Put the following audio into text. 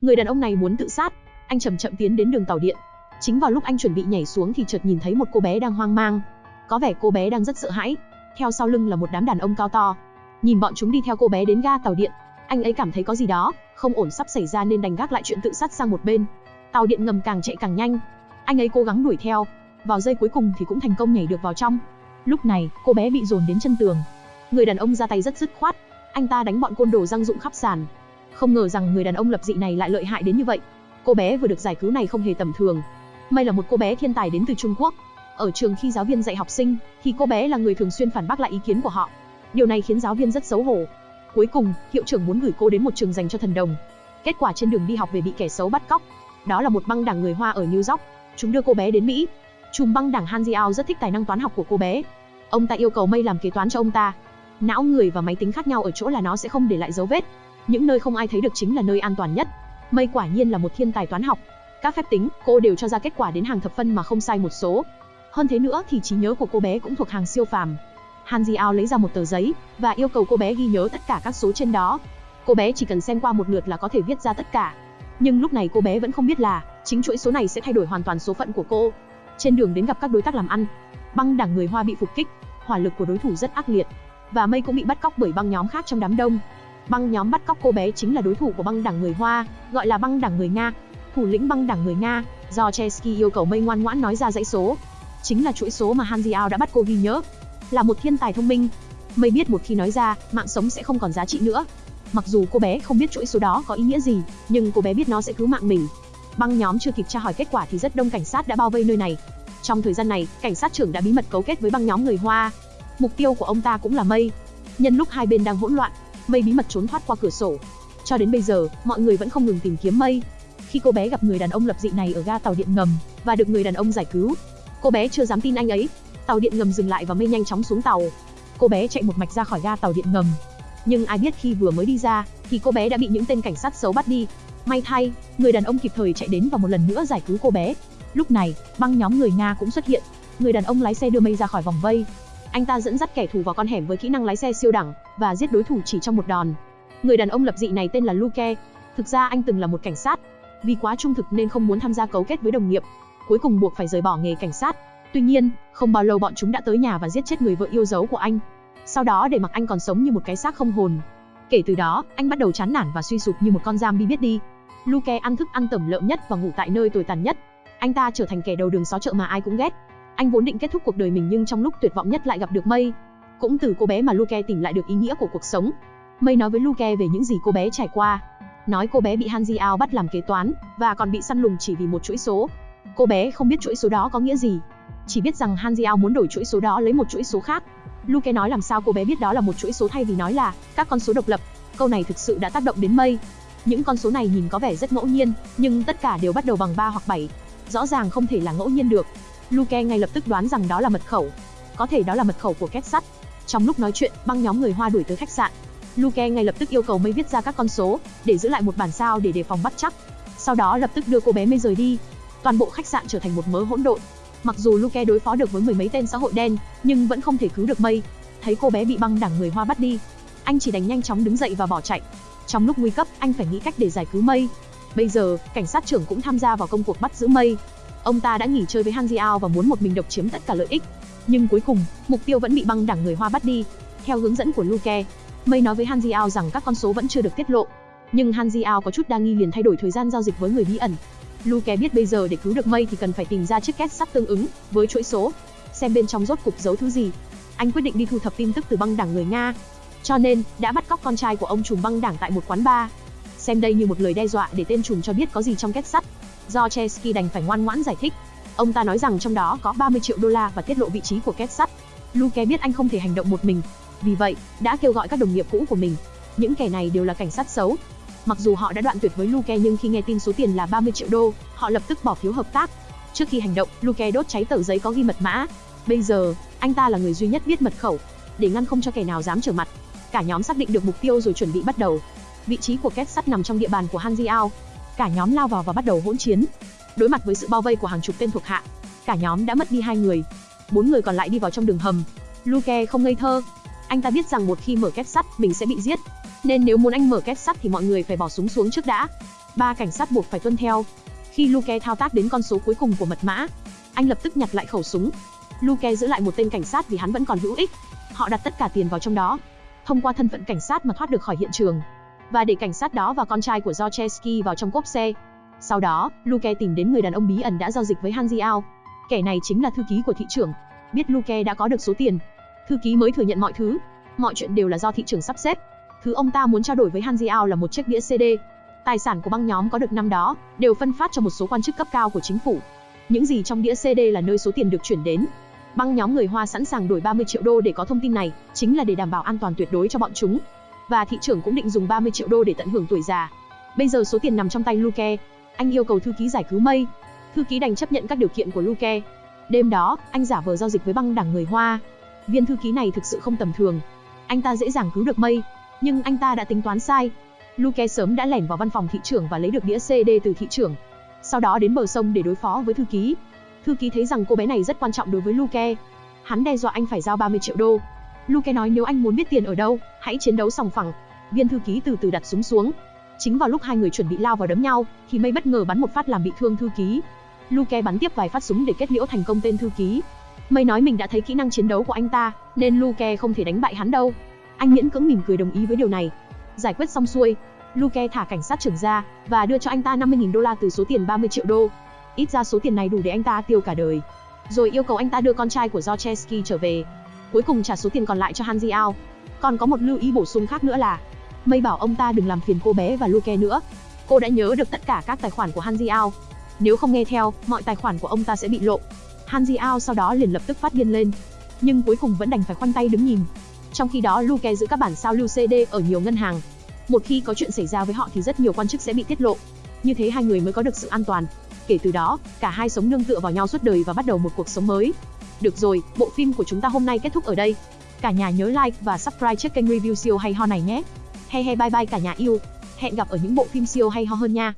Người đàn ông này muốn tự sát, anh chậm chậm tiến đến đường tàu điện. Chính vào lúc anh chuẩn bị nhảy xuống thì chợt nhìn thấy một cô bé đang hoang mang. Có vẻ cô bé đang rất sợ hãi. Theo sau lưng là một đám đàn ông cao to. Nhìn bọn chúng đi theo cô bé đến ga tàu điện, anh ấy cảm thấy có gì đó không ổn sắp xảy ra nên đành gác lại chuyện tự sát sang một bên. Tàu điện ngầm càng chạy càng nhanh. Anh ấy cố gắng đuổi theo, vào giây cuối cùng thì cũng thành công nhảy được vào trong. Lúc này, cô bé bị dồn đến chân tường. Người đàn ông ra tay rất dứt khoát, anh ta đánh bọn côn đồ răng rụng khắp sàn. Không ngờ rằng người đàn ông lập dị này lại lợi hại đến như vậy. Cô bé vừa được giải cứu này không hề tầm thường. May là một cô bé thiên tài đến từ Trung Quốc. Ở trường khi giáo viên dạy học sinh, thì cô bé là người thường xuyên phản bác lại ý kiến của họ. Điều này khiến giáo viên rất xấu hổ. Cuối cùng, hiệu trưởng muốn gửi cô đến một trường dành cho thần đồng. Kết quả trên đường đi học về bị kẻ xấu bắt cóc. Đó là một băng đảng người Hoa ở New York. Chúng đưa cô bé đến Mỹ. Chùm băng đảng Han Jiao rất thích tài năng toán học của cô bé. Ông ta yêu cầu Mây làm kế toán cho ông ta. Não người và máy tính khác nhau ở chỗ là nó sẽ không để lại dấu vết. Những nơi không ai thấy được chính là nơi an toàn nhất. Mây quả nhiên là một thiên tài toán học. Các phép tính, cô đều cho ra kết quả đến hàng thập phân mà không sai một số. Hơn thế nữa thì trí nhớ của cô bé cũng thuộc hàng siêu phàm. Han Jiao lấy ra một tờ giấy và yêu cầu cô bé ghi nhớ tất cả các số trên đó. Cô bé chỉ cần xem qua một lượt là có thể viết ra tất cả. Nhưng lúc này cô bé vẫn không biết là chính chuỗi số này sẽ thay đổi hoàn toàn số phận của cô. Trên đường đến gặp các đối tác làm ăn, băng đảng người Hoa bị phục kích, hỏa lực của đối thủ rất ác liệt, và Mây cũng bị bắt cóc bởi băng nhóm khác trong đám đông. Băng nhóm bắt cóc cô bé chính là đối thủ của băng đảng người Hoa, gọi là băng đảng người Nga. Thủ lĩnh băng đảng người Nga, do Chesky yêu cầu Mây ngoan ngoãn nói ra dãy số. Chính là chuỗi số mà Han Jiao đã bắt cô ghi nhớ. Là một thiên tài thông minh, Mây biết một khi nói ra, mạng sống sẽ không còn giá trị nữa. Mặc dù cô bé không biết chuỗi số đó có ý nghĩa gì, nhưng cô bé biết nó sẽ cứu mạng mình. Băng nhóm chưa kịp tra hỏi kết quả thì rất đông cảnh sát đã bao vây nơi này. Trong thời gian này, cảnh sát trưởng đã bí mật cấu kết với băng nhóm người Hoa. Mục tiêu của ông ta cũng là Mây. Nhân lúc hai bên đang hỗn loạn, Mây bí mật trốn thoát qua cửa sổ. Cho đến bây giờ, mọi người vẫn không ngừng tìm kiếm Mây. Khi cô bé gặp người đàn ông lập dị này ở ga tàu điện ngầm và được người đàn ông giải cứu, cô bé chưa dám tin anh ấy. Tàu điện ngầm dừng lại và Mây nhanh chóng xuống tàu. Cô bé chạy một mạch ra khỏi ga tàu điện ngầm. Nhưng ai biết khi vừa mới đi ra, thì cô bé đã bị những tên cảnh sát xấu bắt đi. May thay, người đàn ông kịp thời chạy đến và một lần nữa giải cứu cô bé. Lúc này, băng nhóm người Nga cũng xuất hiện. Người đàn ông lái xe đưa Mây ra khỏi vòng vây. Anh ta dẫn dắt kẻ thù vào con hẻm với kỹ năng lái xe siêu đẳng và giết đối thủ chỉ trong một đòn. Người đàn ông lập dị này tên là Luke. Thực ra anh từng là một cảnh sát. Vì quá trung thực nên không muốn tham gia cấu kết với đồng nghiệp. Cuối cùng buộc phải rời bỏ nghề cảnh sát. Tuy nhiên, không bao lâu bọn chúng đã tới nhà và giết chết người vợ yêu dấu của anh. Sau đó để mặc anh còn sống như một cái xác không hồn. Kể từ đó, anh bắt đầu chán nản và suy sụp như một con zombie biết đi. Luke ăn thức ăn tẩm lợm nhất và ngủ tại nơi tồi tàn nhất. Anh ta trở thành kẻ đầu đường xó chợ mà ai cũng ghét. Anh vốn định kết thúc cuộc đời mình nhưng trong lúc tuyệt vọng nhất lại gặp được Mây. Cũng từ cô bé mà Luke tìm lại được ý nghĩa của cuộc sống. Mây nói với Luke về những gì cô bé trải qua. Nói cô bé bị Hanji Ao bắt làm kế toán và còn bị săn lùng chỉ vì một chuỗi số. Cô bé không biết chuỗi số đó có nghĩa gì, chỉ biết rằng Hanji Ao muốn đổi chuỗi số đó lấy một chuỗi số khác. Luke nói làm sao cô bé biết đó là một chuỗi số thay vì nói là các con số độc lập. Câu này thực sự đã tác động đến Mây. Những con số này nhìn có vẻ rất ngẫu nhiên, nhưng tất cả đều bắt đầu bằng 3 hoặc 7. Rõ ràng không thể là ngẫu nhiên được. Luke ngay lập tức đoán rằng đó là mật khẩu. Có thể đó là mật khẩu của két sắt. Trong lúc nói chuyện, băng nhóm người Hoa đuổi tới khách sạn. Luke ngay lập tức yêu cầu Mây viết ra các con số để giữ lại một bản sao để đề phòng bắt chắc. Sau đó lập tức đưa cô bé Mây rời đi. Toàn bộ khách sạn trở thành một mớ hỗn độn. Mặc dù Luke đối phó được với mười mấy tên xã hội đen, nhưng vẫn không thể cứu được Mây. Thấy cô bé bị băng đảng người Hoa bắt đi, anh chỉ đành nhanh chóng đứng dậy và bỏ chạy. Trong lúc nguy cấp, anh phải nghĩ cách để giải cứu Mây. Bây giờ, cảnh sát trưởng cũng tham gia vào công cuộc bắt giữ Mây. Ông ta đã nghỉ chơi với Han Jiao và muốn một mình độc chiếm tất cả lợi ích. Nhưng cuối cùng, mục tiêu vẫn bị băng đảng người Hoa bắt đi. Theo hướng dẫn của Luke, Mây nói với Han Jiao rằng các con số vẫn chưa được tiết lộ. Nhưng Han Jiao có chút đa nghi liền thay đổi thời gian giao dịch với người bí ẩn. Luke biết bây giờ để cứu được Mây thì cần phải tìm ra chiếc két sắt tương ứng với chuỗi số, xem bên trong rốt cục giấu thứ gì. Anh quyết định đi thu thập tin tức từ băng đảng người Nga. Cho nên, đã bắt cóc con trai của ông trùm băng đảng tại một quán bar. Xem đây như một lời đe dọa để tên trùm cho biết có gì trong két sắt. Do Chesky đành phải ngoan ngoãn giải thích. Ông ta nói rằng trong đó có 30 triệu đô la và tiết lộ vị trí của két sắt. Luke biết anh không thể hành động một mình, vì vậy, đã kêu gọi các đồng nghiệp cũ của mình. Những kẻ này đều là cảnh sát xấu, Mặc dù họ đã đoạn tuyệt với Luke nhưng khi nghe tin số tiền là 30 triệu đô, họ lập tức bỏ phiếu hợp tác. Trước khi hành động, Luke đốt cháy tờ giấy có ghi mật mã. Bây giờ, anh ta là người duy nhất biết mật khẩu, để ngăn không cho kẻ nào dám trở mặt. Cả nhóm xác định được mục tiêu rồi chuẩn bị bắt đầu. Vị trí của két sắt nằm trong địa bàn của Han Cả nhóm lao vào và bắt đầu hỗn chiến. Đối mặt với sự bao vây của hàng chục tên thuộc hạ, cả nhóm đã mất đi hai người. Bốn người còn lại đi vào trong đường hầm. Luke không ngây thơ. Anh ta biết rằng một khi mở két sắt, mình sẽ bị giết, nên nếu muốn anh mở két sắt thì mọi người phải bỏ súng xuống trước đã. Ba cảnh sát buộc phải tuân theo. Khi Luke thao tác đến con số cuối cùng của mật mã, anh lập tức nhặt lại khẩu súng. Luke giữ lại một tên cảnh sát vì hắn vẫn còn hữu ích. Họ đặt tất cả tiền vào trong đó, thông qua thân phận cảnh sát mà thoát được khỏi hiện trường và để cảnh sát đó và con trai của Zorchesky vào trong cốp xe. Sau đó, Luke tìm đến người đàn ông bí ẩn đã giao dịch với Hanjiao. Kẻ này chính là thư ký của thị trưởng. Biết Luke đã có được số tiền, thư ký mới thừa nhận mọi thứ. Mọi chuyện đều là do thị trưởng sắp xếp. Thứ ông ta muốn trao đổi với Hanjiao là một chiếc đĩa CD. Tài sản của băng nhóm có được năm đó đều phân phát cho một số quan chức cấp cao của chính phủ. Những gì trong đĩa CD là nơi số tiền được chuyển đến. Băng nhóm người Hoa sẵn sàng đổi 30 triệu đô để có thông tin này, chính là để đảm bảo an toàn tuyệt đối cho bọn chúng. Và thị trưởng cũng định dùng 30 triệu đô để tận hưởng tuổi già. Bây giờ số tiền nằm trong tay Luke. Anh yêu cầu thư ký giải cứu Mây. Thư ký đành chấp nhận các điều kiện của Luke. Đêm đó, anh giả vờ giao dịch với băng đảng người Hoa. Viên thư ký này thực sự không tầm thường. Anh ta dễ dàng cứu được Mây, nhưng anh ta đã tính toán sai. Luke sớm đã lẻn vào văn phòng thị trưởng và lấy được đĩa CD từ thị trưởng. Sau đó đến bờ sông để đối phó với thư ký. Thư ký thấy rằng cô bé này rất quan trọng đối với Luke. Hắn đe dọa anh phải giao 30 triệu đô. Luke nói nếu anh muốn biết tiền ở đâu, hãy chiến đấu sòng phẳng. Viên thư ký từ từ đặt súng xuống. Chính vào lúc hai người chuẩn bị lao vào đấm nhau, thì Mây bất ngờ bắn một phát làm bị thương thư ký. Luke bắn tiếp vài phát súng để kết liễu thành công tên thư ký. Mây nói mình đã thấy kỹ năng chiến đấu của anh ta, nên Luke không thể đánh bại hắn đâu. Anh miễn cưỡng mỉm cười đồng ý với điều này. Giải quyết xong xuôi, Luke thả cảnh sát trưởng ra và đưa cho anh ta 50.000 đô la từ số tiền 30 triệu đô. Ít ra số tiền này đủ để anh ta tiêu cả đời. Rồi yêu cầu anh ta đưa con trai của Zorcheski trở về. Cuối cùng trả số tiền còn lại cho Han Ji Ao. Còn có một lưu ý bổ sung khác nữa là Mây bảo ông ta đừng làm phiền cô bé và Luke nữa. Cô đã nhớ được tất cả các tài khoản của Han Ji Ao. Nếu không nghe theo, mọi tài khoản của ông ta sẽ bị lộ. Han Ji Ao sau đó liền lập tức phát điên lên. Nhưng cuối cùng vẫn đành phải khoanh tay đứng nhìn. Trong khi đó Luke giữ các bản sao lưu CD ở nhiều ngân hàng. Một khi có chuyện xảy ra với họ thì rất nhiều quan chức sẽ bị tiết lộ. Như thế hai người mới có được sự an toàn. Kể từ đó, cả hai sống nương tựa vào nhau suốt đời và bắt đầu một cuộc sống mới. Được rồi, bộ phim của chúng ta hôm nay kết thúc ở đây. Cả nhà nhớ like và subscribe chiếc kênh review siêu hay ho này nhé. He he bye bye cả nhà yêu. Hẹn gặp ở những bộ phim siêu hay ho hơn nha.